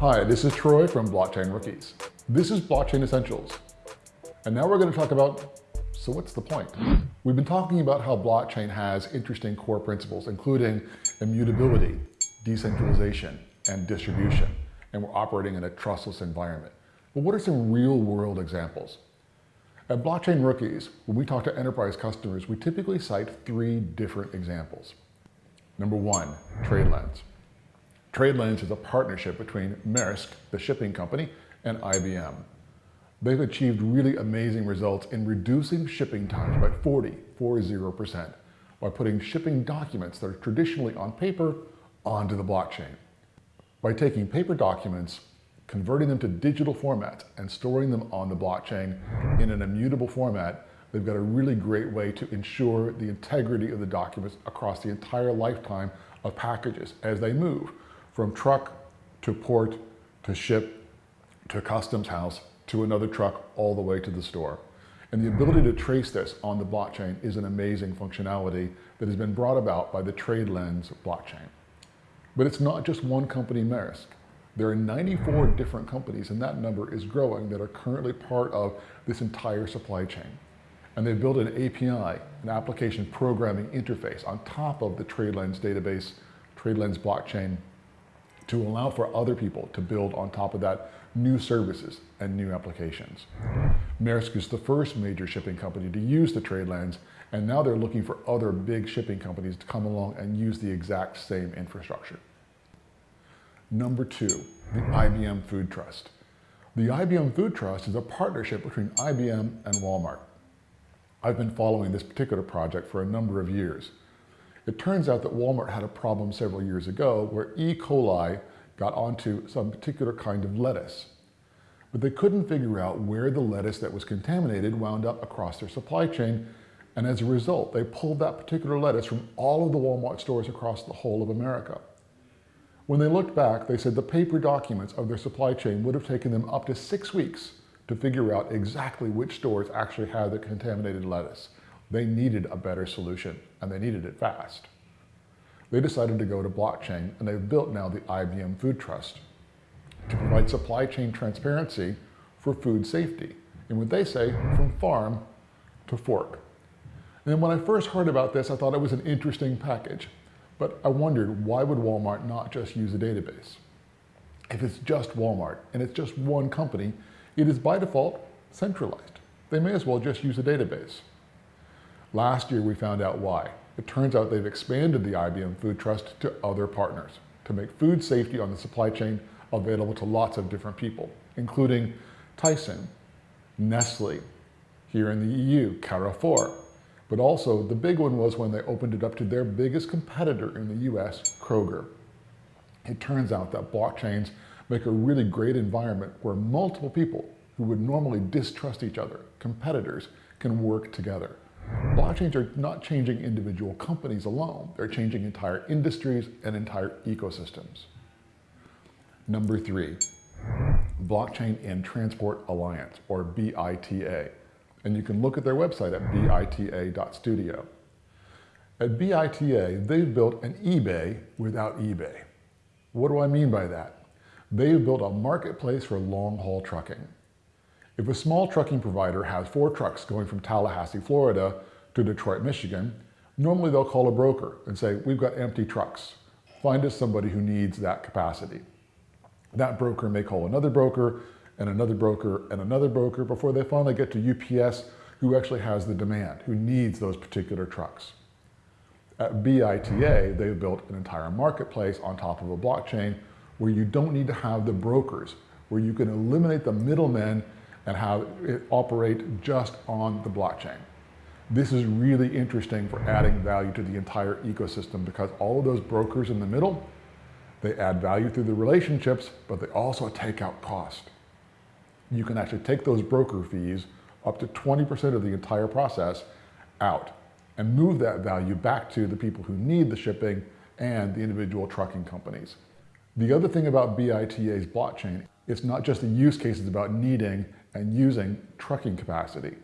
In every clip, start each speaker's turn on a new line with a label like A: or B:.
A: Hi, this is Troy from Blockchain Rookies. This is Blockchain Essentials. And now we're going to talk about, so what's the point? We've been talking about how blockchain has interesting core principles, including immutability, decentralization, and distribution. And we're operating in a trustless environment. But what are some real world examples? At Blockchain Rookies, when we talk to enterprise customers, we typically cite three different examples. Number one, TradeLens. TradeLens is a partnership between Maersk, the shipping company, and IBM. They've achieved really amazing results in reducing shipping times by 40, 40% by putting shipping documents that are traditionally on paper onto the blockchain. By taking paper documents, converting them to digital formats and storing them on the blockchain in an immutable format, they've got a really great way to ensure the integrity of the documents across the entire lifetime of packages as they move from truck to port to ship to customs house to another truck all the way to the store. And the ability to trace this on the blockchain is an amazing functionality that has been brought about by the TradeLens blockchain. But it's not just one company, Maersk. There are 94 different companies, and that number is growing, that are currently part of this entire supply chain. And they've built an API, an application programming interface on top of the TradeLens database, TradeLens blockchain to allow for other people to build on top of that new services and new applications. Maersk is the first major shipping company to use the TradeLens, and now they're looking for other big shipping companies to come along and use the exact same infrastructure. Number two, the IBM Food Trust. The IBM Food Trust is a partnership between IBM and Walmart. I've been following this particular project for a number of years. It turns out that Walmart had a problem several years ago where E. coli got onto some particular kind of lettuce. But they couldn't figure out where the lettuce that was contaminated wound up across their supply chain. And as a result, they pulled that particular lettuce from all of the Walmart stores across the whole of America. When they looked back, they said the paper documents of their supply chain would have taken them up to six weeks to figure out exactly which stores actually had the contaminated lettuce. They needed a better solution and they needed it fast. They decided to go to blockchain and they've built now the IBM Food Trust to provide supply chain transparency for food safety. And what they say, from farm to fork. And when I first heard about this, I thought it was an interesting package. But I wondered, why would Walmart not just use a database? If it's just Walmart and it's just one company, it is by default centralized. They may as well just use a database. Last year, we found out why. It turns out they've expanded the IBM Food Trust to other partners to make food safety on the supply chain available to lots of different people, including Tyson, Nestle, here in the EU, Carrefour. But also the big one was when they opened it up to their biggest competitor in the US, Kroger. It turns out that blockchains make a really great environment where multiple people who would normally distrust each other, competitors, can work together. Blockchains are not changing individual companies alone. They're changing entire industries and entire ecosystems. Number three, Blockchain and Transport Alliance, or BITA. And you can look at their website at bita.studio. At BITA, they've built an eBay without eBay. What do I mean by that? They've built a marketplace for long-haul trucking. If a small trucking provider has four trucks going from Tallahassee, Florida to Detroit, Michigan, normally they'll call a broker and say, we've got empty trucks. Find us somebody who needs that capacity. That broker may call another broker and another broker and another broker before they finally get to UPS who actually has the demand, who needs those particular trucks. At BITA, they've built an entire marketplace on top of a blockchain where you don't need to have the brokers, where you can eliminate the middlemen and have it operate just on the blockchain. This is really interesting for adding value to the entire ecosystem because all of those brokers in the middle, they add value through the relationships, but they also take out cost. You can actually take those broker fees up to 20% of the entire process out and move that value back to the people who need the shipping and the individual trucking companies. The other thing about BITA's blockchain, it's not just the use cases about needing and using trucking capacity.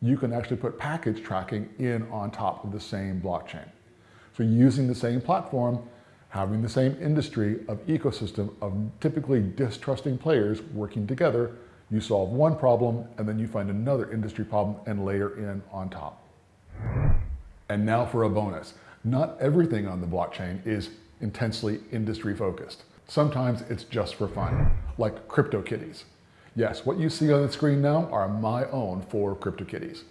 A: You can actually put package tracking in on top of the same blockchain. So using the same platform, having the same industry of ecosystem of typically distrusting players working together, you solve one problem and then you find another industry problem and layer in on top. And now for a bonus. Not everything on the blockchain is intensely industry focused. Sometimes it's just for fun, like CryptoKitties. Yes, what you see on the screen now are my own four CryptoKitties.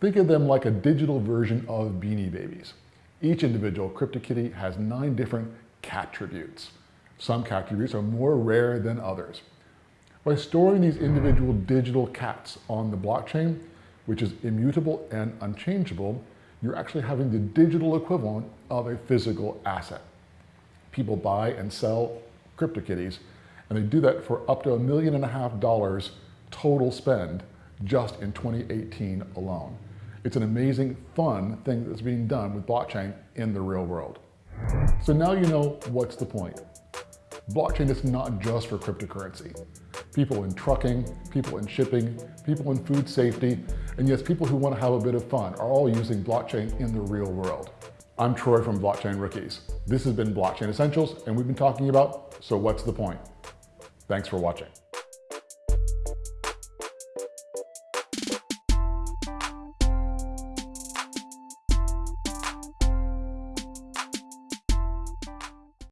A: Think of them like a digital version of Beanie Babies. Each individual CryptoKitty has nine different cat attributes. Some cat attributes are more rare than others. By storing these individual digital cats on the blockchain, which is immutable and unchangeable, you're actually having the digital equivalent of a physical asset. People buy and sell CryptoKitties, and they do that for up to a million and a half dollars total spend just in 2018 alone. It's an amazing, fun thing that's being done with blockchain in the real world. So now you know what's the point. Blockchain is not just for cryptocurrency. People in trucking, people in shipping, people in food safety, and yes, people who want to have a bit of fun are all using blockchain in the real world. I'm Troy from Blockchain Rookies. This has been Blockchain Essentials, and we've been talking about, so what's the point? Thanks for watching.